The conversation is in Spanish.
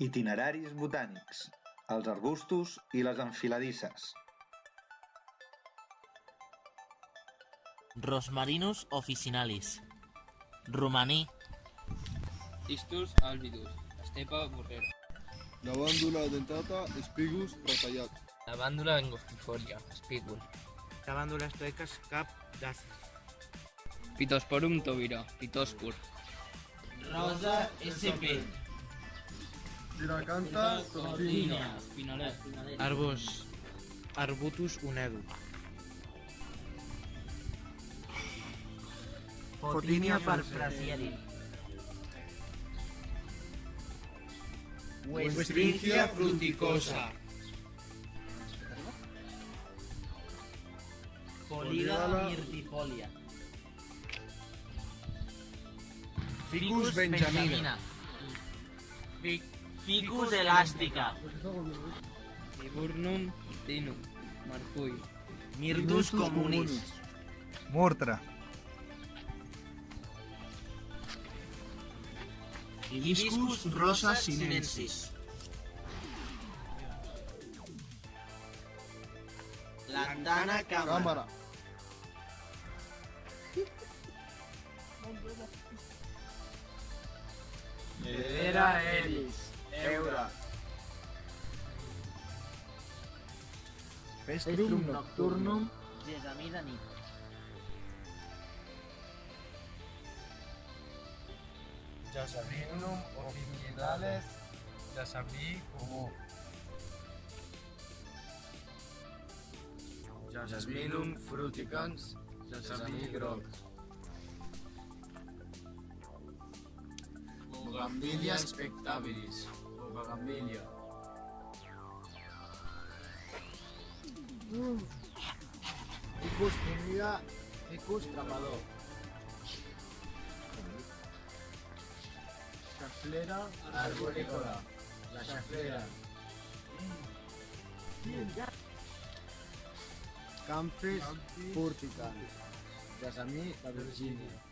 Itineraris botànics, els arbustos i les enfiladisses. Rosmarinus officinalis. Romaní. Istus albidus, estepa borrera. Lavàndula dentata, espigus retallat. Lavàndula angostifolia, espígul. Lavàndules toecas cap d'àcid. Pitosporum tobira, pitòscur. Rosa SP. Tiracanta, Cordinia. Espinalet. Arbos. Arbutus unedu. Fotinia farfrasieri. Westringia fruticosa. Polígala mirtifolia. Ficus benjamina. Ficus elástica. Viburnum tinum, marcull. Mirtus communis. Murtra. Hibiscus rosa sinensis. Lantana cámara. cámara. Hedera eris. Vestrum nocturnum. Gesamida nit. Jasabinum officinalis. Jasabí comú. Jasminum fruticans. Jasabí groc. Bugambilia spectabilis. Bugambilia. Ficus timida, ficus trapador. Xaflera arborícola. La xaflera. Campis furticans. Jasamí, la Virgínia.